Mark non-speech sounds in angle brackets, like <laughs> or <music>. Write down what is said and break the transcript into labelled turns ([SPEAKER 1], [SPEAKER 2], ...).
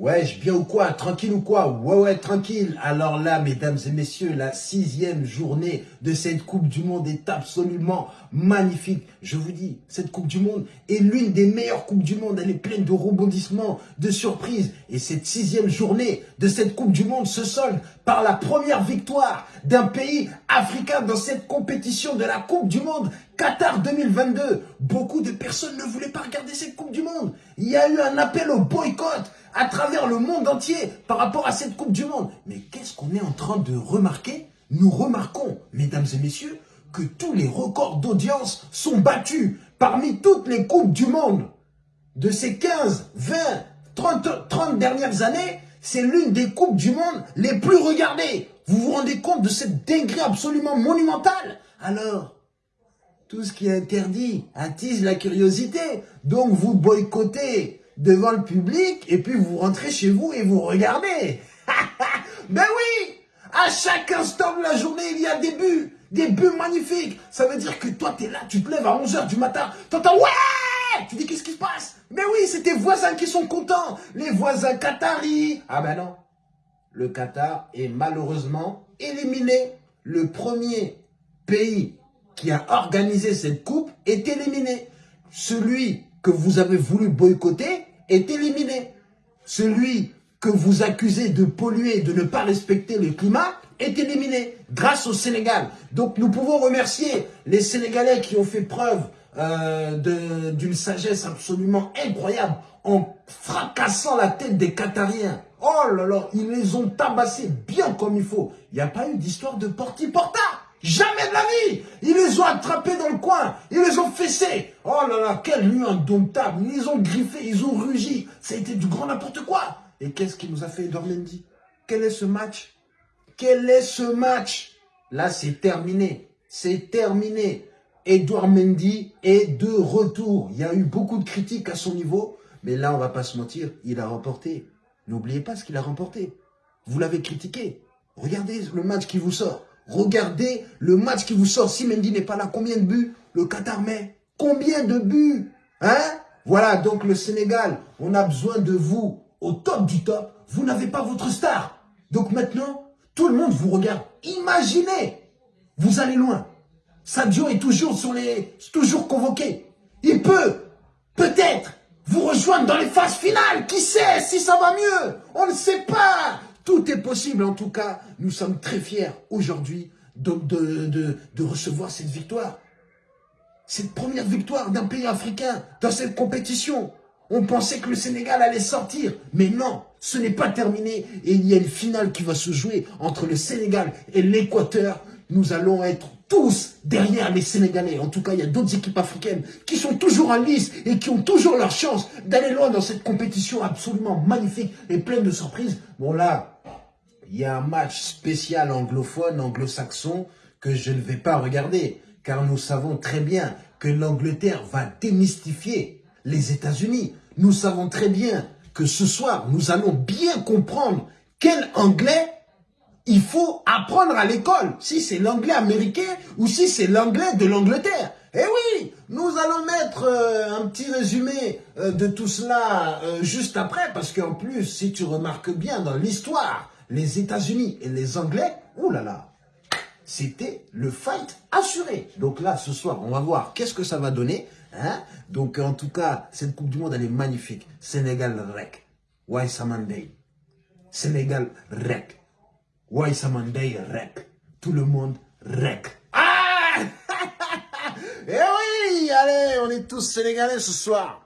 [SPEAKER 1] Wesh, bien ou quoi? Tranquille ou quoi? Ouais, ouais, tranquille. Alors là, mesdames et messieurs, la sixième journée de cette Coupe du Monde est absolument magnifique. Je vous dis, cette Coupe du Monde est l'une des meilleures Coupes du Monde. Elle est pleine de rebondissements, de surprises. Et cette sixième journée de cette Coupe du Monde se solde par la première victoire d'un pays africain dans cette compétition de la Coupe du Monde Qatar 2022. Beaucoup de personnes ne voulaient pas regarder cette Coupe du Monde. Il y a eu un appel au boycott à travers le monde entier par rapport à cette Coupe du Monde. Mais qu'est-ce qu'on est en train de remarquer? Nous remarquons, mesdames et messieurs, que tous les records d'audience sont battus parmi toutes les Coupes du Monde. De ces 15, 20, 30, 30 dernières années, c'est l'une des Coupes du Monde les plus regardées. Vous vous rendez compte de cette dinguerie absolument monumentale? Alors, tout ce qui est interdit attise la curiosité. Donc, vous boycottez devant le public et puis vous rentrez chez vous et vous regardez. <laughs> ben oui À chaque instant de la journée, il y a des buts. Des buts magnifiques. Ça veut dire que toi, tu es là, tu te lèves à 11h du matin. T'entends « Ouais !» Tu dis « Qu'est-ce qui se passe ?» Mais oui, c'est tes voisins qui sont contents. Les voisins qataris. Ah ben non. Le Qatar est malheureusement éliminé. Le premier pays qui a organisé cette coupe est éliminé. Celui que vous avez voulu boycotter est éliminé. Celui que vous accusez de polluer, de ne pas respecter le climat, est éliminé grâce au Sénégal. Donc nous pouvons remercier les Sénégalais qui ont fait preuve euh, d'une sagesse absolument incroyable en fracassant la tête des Qatariens. Oh là là, ils les ont tabassés bien comme il faut. Il n'y a pas eu d'histoire de porti-porta. Jamais de la vie Ils les ont attrapés dans le coin, ils les ont fessés. Oh là là, quelle nuit indomptable Ils les ont griffés, ils ont rugi. Ça a été du grand n'importe quoi. Et qu'est-ce qui nous a fait Edouard Mendy Quel est ce match? Quel est ce match? Là, c'est terminé. C'est terminé. Edouard Mendy est de retour. Il y a eu beaucoup de critiques à son niveau. Mais là, on va pas se mentir, il a remporté. N'oubliez pas ce qu'il a remporté. Vous l'avez critiqué. Regardez le match qui vous sort. Regardez le match qui vous sort. Si Mendy n'est pas là, combien de buts le Qatar met? Combien de buts? Hein? Voilà, donc le Sénégal, on a besoin de vous au top du top. Vous n'avez pas votre star. Donc maintenant, tout le monde vous regarde. Imaginez, vous allez loin. Sadio est toujours sur les, toujours convoqué. Il peut, peut-être, vous rejoindre dans les phases finales. Qui sait si ça va mieux? On ne sait pas. Tout est possible en tout cas. Nous sommes très fiers aujourd'hui de, de, de, recevoir cette victoire. Cette première victoire d'un pays africain dans cette compétition. On pensait que le Sénégal allait sortir. Mais non, ce n'est pas terminé. Et il y a une finale qui va se jouer entre le Sénégal et l'Équateur. Nous allons être tous derrière les Sénégalais. En tout cas, il y a d'autres équipes africaines qui sont toujours en lice et qui ont toujours leur chance d'aller loin dans cette compétition absolument magnifique et pleine de surprises. Bon là, il y a un match spécial anglophone, anglo-saxon, que je ne vais pas regarder, car nous savons très bien que l'Angleterre va démystifier les États-Unis. Nous savons très bien que ce soir, nous allons bien comprendre quel anglais il faut apprendre à l'école, si c'est l'anglais américain ou si c'est l'anglais de l'Angleterre. Eh oui, nous allons mettre euh, un petit résumé euh, de tout cela euh, juste après, parce qu'en plus, si tu remarques bien dans l'histoire, les États-Unis et les Anglais, oulala, c'était le fight assuré. Donc là, ce soir, on va voir qu'est-ce que ça va donner. Hein Donc en tout cas, cette Coupe du Monde, elle est magnifique. Sénégal rec. Why Samandei Sénégal rec. Why Samandei rec. Tout le monde rec. Ah <laughs> Eh oui, allez, on est tous sénégalais ce soir.